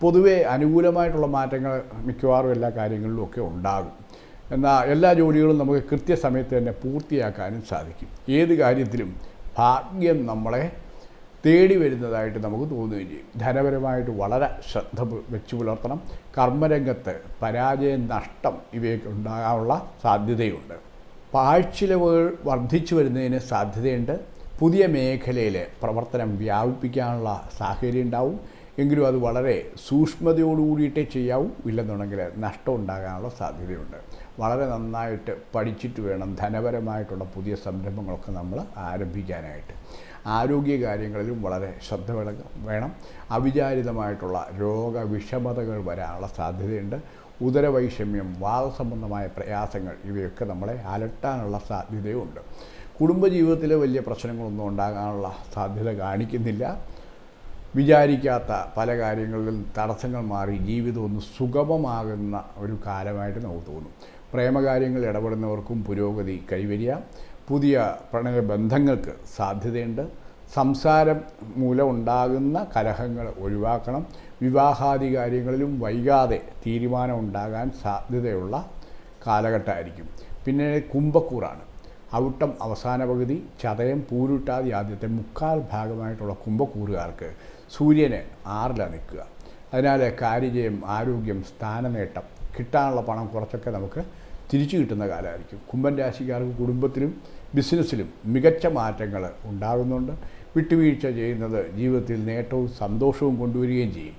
പൊതുവെ അനുകൂലമായിട്ടുള്ള മാറ്റങ്ങൾ മിക്കവാറും എല്ലാ കാര്യങ്ങളിലും ഒക്കെ ഉണ്ടാകും. എന്നാൽ എല്ലാ ജോലികളും നമുക്ക് കൃത്യസമയത്ത് തന്നെ പൂർത്തിയാക്കാനും സാധിക്കും. ഏത് കാര്യത്തിലും ഭാഗ്യം നമ്മളെ തേടി വരുന്നതായിട്ട് നമുക്ക് തോന്നുകയും ചെയ്യും. ധനപരമായിട്ട് വളരെ ശ്രദ്ധ വെച്ചു പുലർത്തണം. കർമ്മരംഗത്ത് പരാജയം നഷ്ടം ഇവയൊക്കെ ഉണ്ടാകാനുള്ള സാധ്യതയുണ്ട്. പാഴ്ചിലവുകൾ വർദ്ധിച്ചു വരുന്നതിന് സാധ്യതയുണ്ട്. പുതിയ മേഖലയിൽ പ്രവർത്തനം വ്യാപിപ്പിക്കാനുള്ള സാഹചര്യം ഉണ്ടാവും എങ്കിലും അത് വളരെ സൂക്ഷ്മതയോടുകൂടിയിട്ടേ ചെയ്യാവൂ. ഇല്ലെന്നുണ്ടെങ്കിൽ നഷ്ടം ഉണ്ടാകാനുള്ള സാധ്യതയുണ്ട്. വളരെ നന്നായിട്ട് പഠിച്ചിട്ട് വേണം ധനപരമായിട്ടുള്ള പുതിയ സംരംഭങ്ങളൊക്കെ നമ്മൾ ആരംഭിക്കാനായിട്ട്. ആരോഗ്യ കാര്യങ്ങളിലും വളരെ ശ്രദ്ധ വേണം- അവിചാരിതമായിട്ടുള്ള അവിചാരിതമായിട്ടുള്ള രോഗവിഷമതകൾ വരാനുള്ള സാധ്യതയുണ്ട്. ഉദരവൈഷമ്യം വാദസംബന്ധമായ പ്രയാസങ്ങൾ ഇവയൊക്കെ നമ്മളെ അലട്ടാനുള്ള സാധ്യതയുണ്ട്. കുടുംബജീവിതത്തിൽ വലിയ പ്രശ്നങ്ങളൊന്നും ഉണ്ടാകാനുള്ള സാധ്യത കാണിക്കുന്നില്ല. വിചാരിക്കാത്ത പല കാര്യങ്ങളിലും തടസ്സങ്ങൾ മാറി ജീവിതം ഒന്ന് സുഗമമാകുന്ന ഒരു കാലമായിട്ട് നമുക്ക് തോന്നും. പ്രേമകാര്യങ്ങൾ ഇടപെടുന്നവർക്കും പുരോഗതി കൈവരിക പുതിയ പ്രണയ ബന്ധങ്ങൾക്ക് സാധ്യതയുണ്ട്. സംസാരം മൂലം ഉണ്ടാകുന്ന കലഹങ്ങൾ ഒഴിവാക്കണം. വിവാഹാദി കാര്യങ്ങളിലും വൈകാതെ തീരുമാനം ഉണ്ടാകാൻ സാധ്യതയുള്ള കാലഘട്ടമായിരിക്കും. പിന്നെ കുംഭക്കൂറാണ്. ഔട്ടം അവസാന പകുതി ചതയം പൂരുട്ടാതി ആദ്യത്തെ മുക്കാൽ ഭാഗമായിട്ടുള്ള കുംഭക്കൂറുകാർക്ക് സൂര്യന് ആറിലാണ് നിൽക്കുക. അതിനാൽ കാര്യജയം ആരോഗ്യം സ്ഥാനനേട്ടം കിട്ടാനുള്ള പണം കുറച്ചൊക്കെ നമുക്ക് തിരിച്ചു കിട്ടുന്ന കാലമായിരിക്കും. കുംഭൻ രാശിക്കാർക്ക് കുടുംബത്തിലും ബിസിനസ്സിലും മികച്ച മാറ്റങ്ങൾ ഉണ്ടാകുന്നുണ്ട്. വിട്ടുവീഴ്ച ചെയ്യുന്നത് ജീവിതത്തിൽ നേട്ടവും സന്തോഷവും കൊണ്ടുവരികയും ചെയ്യും.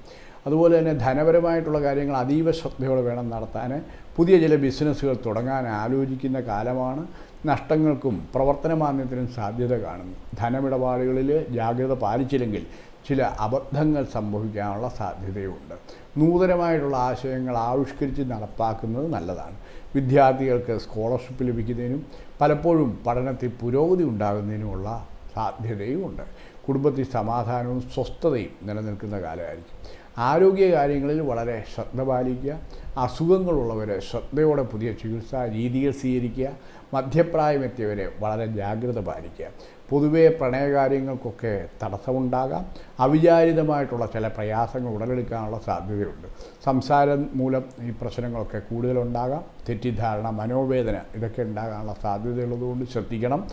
അതുപോലെ തന്നെ ധനപരമായിട്ടുള്ള കാര്യങ്ങൾ അതീവ ശ്രദ്ധയോടെ വേണം നടത്താൻ. പുതിയ ചില ബിസിനസ്സുകൾ തുടങ്ങാൻ ആലോചിക്കുന്ന കാലമാണ്. നഷ്ടങ്ങൾക്കും പ്രവർത്തന മാന്ദ്യത്തിനും സാധ്യത കാണുന്നു. ധനമിടപാടുകളിൽ ജാഗ്രത പാലിച്ചില്ലെങ്കിൽ ചില അബദ്ധങ്ങൾ സംഭവിക്കാനുള്ള സാധ്യതയുണ്ട്. നൂതനമായിട്ടുള്ള ആശയങ്ങൾ ആവിഷ്കരിച്ച് നടപ്പാക്കുന്നത് നല്ലതാണ്. വിദ്യാർത്ഥികൾക്ക് സ്കോളർഷിപ്പ് ലഭിക്കുന്നതിനും പലപ്പോഴും പഠനത്തിൽ പുരോഗതി ഉണ്ടാകുന്നതിനുമുള്ള സാധ്യതയുമുണ്ട്. കുടുംബത്തിൽ സമാധാനവും സ്വസ്ഥതയും നിലനിൽക്കുന്ന കാലമായിരിക്കും. ആരോഗ്യ കാര്യങ്ങളിൽ വളരെ ശ്രദ്ധ പാലിക്കുക. അസുഖങ്ങളുള്ളവരെ ശ്രദ്ധയോടെ പുതിയ ചികിത്സാ രീതികൾ സ്വീകരിക്കുക. മധ്യപ്രായമെത്തിയവരെ വളരെ ജാഗ്രത പാലിക്കുക. പൊതുവേ പ്രണയകാര്യങ്ങൾക്കൊക്കെ തടസ്സമുണ്ടാകാം. അവിചാരിതമായിട്ടുള്ള ചില പ്രയാസങ്ങൾ ഉടലെടുക്കാനുള്ള സാധ്യതയുണ്ട്. സംസാരം മൂലം ഈ പ്രശ്നങ്ങളൊക്കെ കൂടുതലുണ്ടാകാം. തെറ്റിദ്ധാരണ മനോവേദന ഇതൊക്കെ ഉണ്ടാകാനുള്ള സാധ്യതയുള്ളതുകൊണ്ട് ശ്രദ്ധിക്കണം.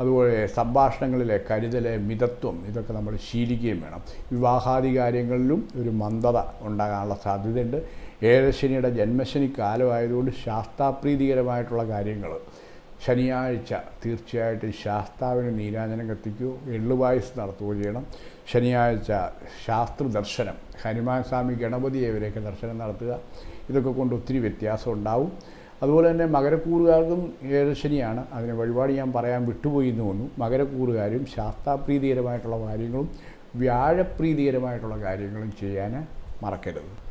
അതുപോലെ സംഭാഷണങ്ങളിലെ കരുതൽ മിതത്വം ഇതൊക്കെ നമ്മൾ ശീലിക്കുകയും വേണം. വിവാഹാദി കാര്യങ്ങളിലും ഒരു മന്ദത ഉണ്ടാകാനുള്ള സാധ്യതയുണ്ട്. ഏഴശനിയുടെ ജന്മശനി കാലമായതുകൊണ്ട് ശാസ്താപ്രീതികരമായിട്ടുള്ള കാര്യങ്ങൾ ശനിയാഴ്ച തീർച്ചയായിട്ടും ശാസ്താവിന് നീരാജനം കത്തിക്കുകയോ എള്ളുപായസ് നടത്തുകയോ ചെയ്യണം. ശനിയാഴ്ച ശാസ്ത്ര ദർശനം ഹനുമാൻ സ്വാമി ഗണപതിയെ ഇവരെയൊക്കെ ദർശനം നടത്തുക. ഇതൊക്കെ കൊണ്ട് ഒത്തിരി വ്യത്യാസം ഉണ്ടാവും. അതുപോലെ തന്നെ മകരക്കൂറുകാർക്കും ഏഴശനിയാണ് അതിന് വഴിപാട് ഞാൻ പറയാൻ വിട്ടുപോയി എന്ന് തോന്നുന്നു. മകരക്കൂറുകാരും ശാസ്താപ്രീതികരമായിട്ടുള്ള കാര്യങ്ങളും വ്യാഴപ്രീതികരമായിട്ടുള്ള കാര്യങ്ങളും ചെയ്യാൻ മറക്കരുത്.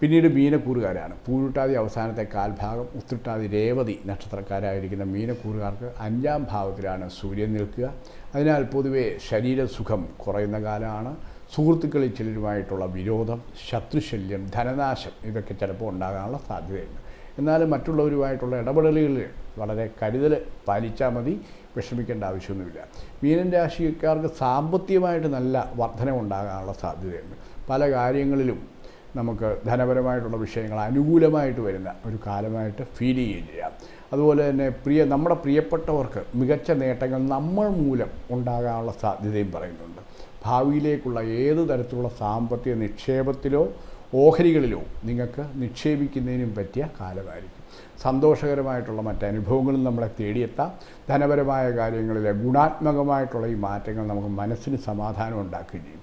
പിന്നീട് മീനക്കൂറുകാരാണ്. പൂരുട്ടാതി അവസാനത്തെ കാൽഭാഗം ഉത്തിട്ടാതി രേവതി നക്ഷത്രക്കാരായിരിക്കുന്ന മീനക്കൂറുകാർക്ക് അഞ്ചാം ഭാവത്തിലാണ് സൂര്യൻ നിൽക്കുക. അതിനാൽ പൊതുവേ ശരീരസുഖം കുറയുന്ന കാലമാണ്. സുഹൃത്തുക്കളിൽ ചിലരുമായിട്ടുള്ള വിരോധം ശത്രുശല്യം ധനനാശം ഇതൊക്കെ ചിലപ്പോൾ ഉണ്ടാകാനുള്ള സാധ്യതയുണ്ട്. എന്നാൽ മറ്റുള്ളവരുമായിട്ടുള്ള ഇടപെടലുകളിൽ വളരെ കരുതൽ പാലിച്ചാൽ മതി വിഷമിക്കേണ്ട ആവശ്യമൊന്നുമില്ല. മീനൻ രാശിക്കാർക്ക് സാമ്പത്തികമായിട്ട് നല്ല വർധനമുണ്ടാകാനുള്ള സാധ്യതയുണ്ട്. പല കാര്യങ്ങളിലും നമുക്ക് ധനപരമായിട്ടുള്ള വിഷയങ്ങൾ അനുകൂലമായിട്ട് വരുന്ന ഒരു കാലമായിട്ട് ഫീൽ ചെയ്യുകയും ചെയ്യാം അതുപോലെ തന്നെ പ്രിയ നമ്മുടെ പ്രിയപ്പെട്ടവർക്ക് മികച്ച നേട്ടങ്ങൾ നമ്മൾ മൂലം ഉണ്ടാകാനുള്ള സാധ്യതയും പറയുന്നുണ്ട്. ഭാവിയിലേക്കുള്ള ഏത് തരത്തിലുള്ള സാമ്പത്തിക നിക്ഷേപത്തിലോ ഓഹരികളിലോ നിങ്ങൾക്ക് നിക്ഷേപിക്കുന്നതിനും പറ്റിയ കാലമായിരിക്കും. സന്തോഷകരമായിട്ടുള്ള മറ്റനുഭവങ്ങളും നമ്മളെ തേടിയെത്താം. ധനപരമായ കാര്യങ്ങളിലെ ഗുണാത്മകമായിട്ടുള്ള ഈ മാറ്റങ്ങൾ നമുക്ക് മനസ്സിന് സമാധാനം ഉണ്ടാക്കുകയും ചെയ്യും.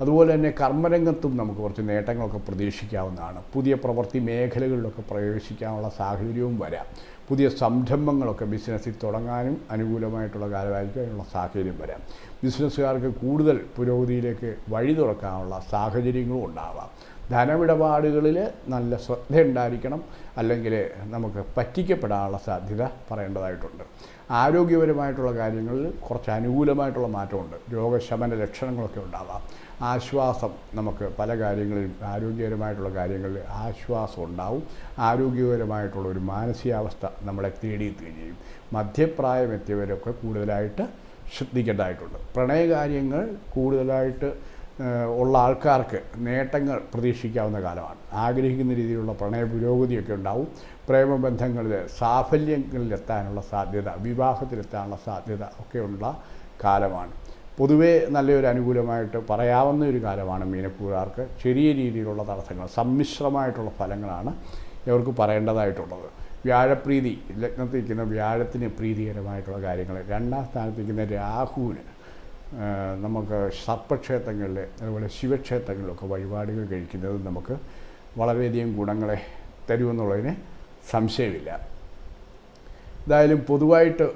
അതുപോലെ തന്നെ കർമ്മരംഗത്തും നമുക്ക് കുറച്ച് നേട്ടങ്ങളൊക്കെ പ്രതീക്ഷിക്കാവുന്നതാണ്. പുതിയ പ്രവൃത്തി മേഖലകളിലൊക്കെ പ്രവേശിക്കാനുള്ള സാഹചര്യവും വരാം. പുതിയ സംരംഭങ്ങളൊക്കെ ബിസിനസ്സിൽ തുടങ്ങാനും അനുകൂലമായിട്ടുള്ള കാലമായിരിക്കും അതിനുള്ള സാഹചര്യം വരാം. ബിസിനസ്സുകാർക്ക് കൂടുതൽ പുരോഗതിയിലേക്ക് വഴി തുറക്കാനുള്ള സാഹചര്യങ്ങളും ഉണ്ടാവാം. ധനമിടപാടുകളിൽ നല്ല ശ്രദ്ധ ഉണ്ടായിരിക്കണം അല്ലെങ്കിൽ നമുക്ക് പറ്റിക്കപ്പെടാനുള്ള സാധ്യത പറയേണ്ടതായിട്ടുണ്ട്. ആരോഗ്യപരമായിട്ടുള്ള കാര്യങ്ങളിൽ കുറച്ച് അനുകൂലമായിട്ടുള്ള മാറ്റമുണ്ട്. രോഗശമന ലക്ഷണങ്ങളൊക്കെ ഉണ്ടാവാം. ആശ്വാസം നമുക്ക് പല കാര്യങ്ങളിലും ആരോഗ്യപരമായിട്ടുള്ള കാര്യങ്ങളിൽ ആശ്വാസം ഉണ്ടാവും. ആരോഗ്യപരമായിട്ടുള്ള ഒരു മാനസികാവസ്ഥ നമ്മളെ തേടിയെത്തുകയും ചെയ്യും. മധ്യപ്രായം എത്തിയവരൊക്കെ കൂടുതലായിട്ട് ശ്രദ്ധിക്കേണ്ടതായിട്ടുണ്ട്. പ്രണയകാര്യങ്ങൾ കൂടുതലായിട്ട് ഉള്ള ആൾക്കാർക്ക് നേട്ടങ്ങൾ പ്രതീക്ഷിക്കാവുന്ന കാലമാണ്. ആഗ്രഹിക്കുന്ന രീതിയിലുള്ള പ്രണയ പുരോഗതിയൊക്കെ ഉണ്ടാവും. പ്രേമബന്ധങ്ങളിൽ സാഫല്യങ്ങളിലെത്താനുള്ള സാധ്യത വിവാഹത്തിലെത്താനുള്ള സാധ്യത ഒക്കെയുള്ള കാലമാണ്. പൊതുവേ നല്ലൊരു അനുകൂലമായിട്ട് പറയാവുന്ന ഒരു കാലമാണ് മീനക്കൂറുകാർക്ക് ചെറിയ രീതിയിലുള്ള തടസ്സങ്ങൾ സമ്മിശ്രമായിട്ടുള്ള ഫലങ്ങളാണ് ഇവർക്ക് പറയേണ്ടതായിട്ടുള്ളത്. വ്യാഴപ്രീതി ലഗ്നത്തിൽ ഇരിക്കുന്ന വ്യാഴത്തിന് പ്രീതികരമായിട്ടുള്ള കാര്യങ്ങൾ. രണ്ടാം സ്ഥാനത്തിരിക്കുന്ന രാഹുവിന് നമുക്ക് സർപ്പക്ഷേത്രങ്ങളിൽ അതുപോലെ ശിവക്ഷേത്രങ്ങളിലൊക്കെ വഴിപാടുകൾ കഴിക്കുന്നത് നമുക്ക് വളരെയധികം ഗുണങ്ങളെ തരുമെന്നുള്ളതിന് സംശയമില്ല. എന്തായാലും പൊതുവായിട്ട്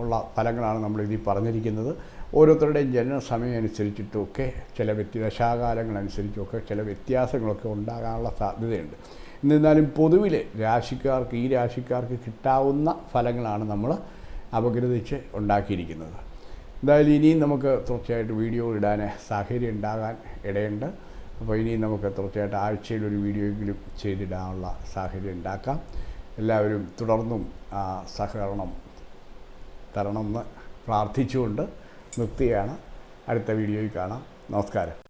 ഉള്ള ഫലങ്ങളാണ് നമ്മൾ ഇതിൽ പറഞ്ഞിരിക്കുന്നത്. ഓരോരുത്തരുടെയും ജനന സമയം അനുസരിച്ചിട്ടുമൊക്കെ ചില വ്യത്യ ദശാകാലങ്ങളനുസരിച്ചൊക്കെ ചില വ്യത്യാസങ്ങളൊക്കെ ഉണ്ടാകാനുള്ള സാധ്യതയുണ്ട്. എന്നിരുന്നാലും പൊതുവിൽ രാശിക്കാർക്ക് ഈ രാശിക്കാർക്ക് കിട്ടാവുന്ന ഫലങ്ങളാണ് നമ്മൾ അപഗ്രഥിച്ച് ഉണ്ടാക്കിയിരിക്കുന്നത്. എന്തായാലും ഇനിയും നമുക്ക് തീർച്ചയായിട്ടും വീഡിയോ ഇടാൻ സാഹചര്യം ഉണ്ടാകാൻ ഇടയുണ്ട്. അപ്പോൾ ഇനിയും നമുക്ക് തീർച്ചയായിട്ടും ആഴ്ചയിൽ ഒരു വീഡിയോയെങ്കിലും ചെയ്തിടാനുള്ള സാഹചര്യം ഉണ്ടാക്കാം. എല്ലാവരും തുടർന്നും സഹകരണം തരണമെന്ന് പ്രാർത്ഥിച്ചുകൊണ്ട് നിർത്തുകയാണ്. അടുത്ത വീഡിയോയിൽ കാണാം. നമസ്കാരം.